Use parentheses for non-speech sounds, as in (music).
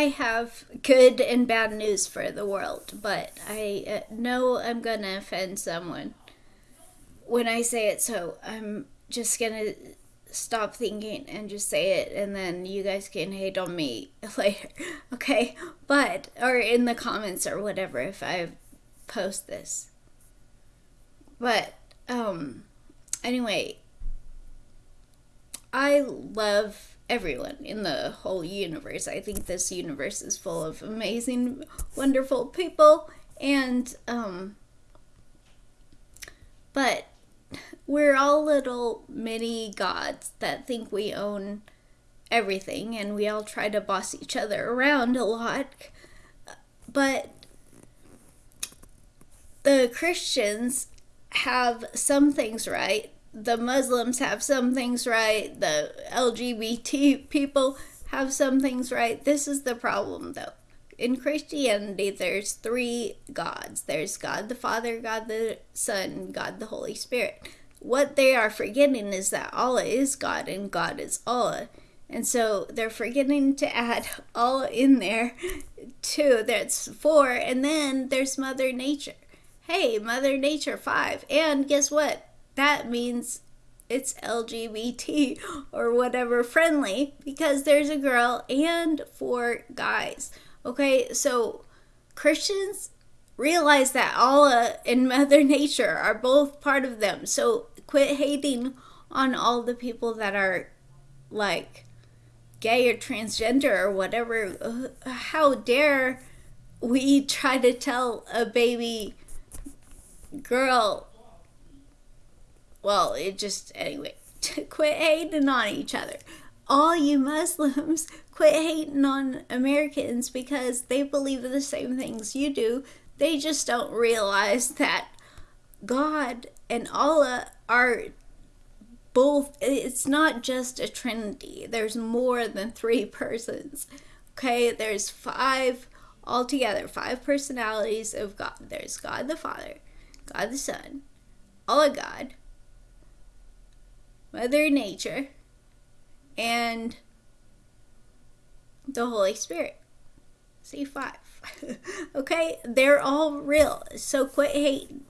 I have good and bad news for the world, but I uh, know I'm gonna offend someone when I say it, so I'm just gonna stop thinking and just say it, and then you guys can hate on me (laughs) later, okay? But, or in the comments or whatever if I post this. But, um, anyway, I love everyone in the whole universe. I think this universe is full of amazing, wonderful people, and, um, but we're all little mini gods that think we own everything, and we all try to boss each other around a lot. But the Christians have some things right the Muslims have some things right, the LGBT people have some things right. This is the problem, though. In Christianity, there's three gods there's God the Father, God the Son, God the Holy Spirit. What they are forgetting is that Allah is God and God is Allah. And so they're forgetting to add (laughs) Allah in there too. That's four. And then there's Mother Nature. Hey, Mother Nature, five. And guess what? That means it's LGBT (laughs) or whatever friendly because there's a girl and four guys. Okay, so Christians realize that Allah and (laughs) Mother Nature are both part of them. So quit hating on all the people that are like gay or transgender or whatever. (sighs) How dare we try to tell a baby girl well, it just, anyway, (laughs) quit hating on each other. All you Muslims, (laughs) quit hating on Americans because they believe the same things you do. They just don't realize that God and Allah are both, it's not just a trinity, there's more than three (laughs) persons. Okay, there's five altogether, five personalities of God. There's God the Father, God the Son, Allah God, Mother Nature, and the Holy Spirit. See five. (laughs) okay? They're all real. So quit hating.